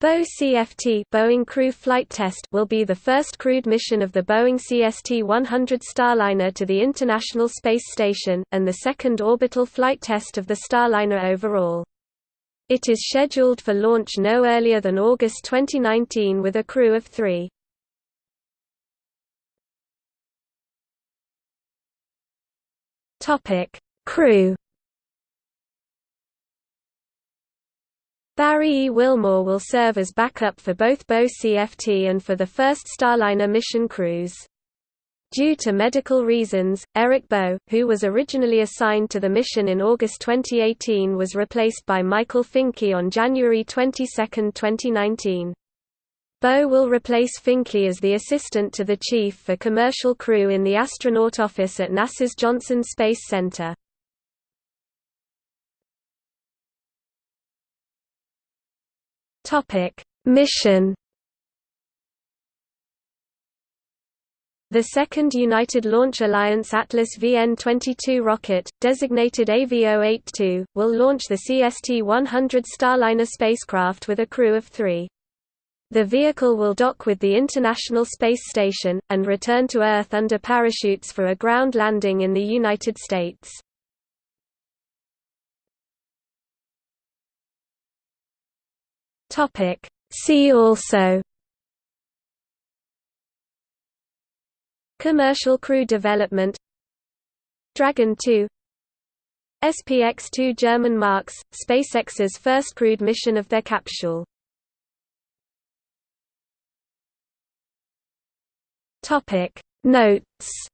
Boe CFT Boeing Crew Flight Test will be the first crewed mission of the Boeing CST-100 Starliner to the International Space Station, and the second orbital flight test of the Starliner overall. It is scheduled for launch no earlier than August 2019 with a crew of three. Crew Barry E. Wilmore will serve as backup for both Boe CFT and for the first Starliner mission crews. Due to medical reasons, Eric Bo, who was originally assigned to the mission in August 2018 was replaced by Michael Finke on January 22, 2019. Boe will replace Finke as the assistant to the chief for commercial crew in the astronaut office at NASA's Johnson Space Center. Topic: Mission. The second United Launch Alliance Atlas V N22 rocket, designated AV-082, will launch the CST-100 Starliner spacecraft with a crew of three. The vehicle will dock with the International Space Station, and return to Earth under parachutes for a ground landing in the United States. Topic. See also Commercial crew development Dragon 2 SPX-2 German marks, SpaceX's first crewed mission of their capsule Notes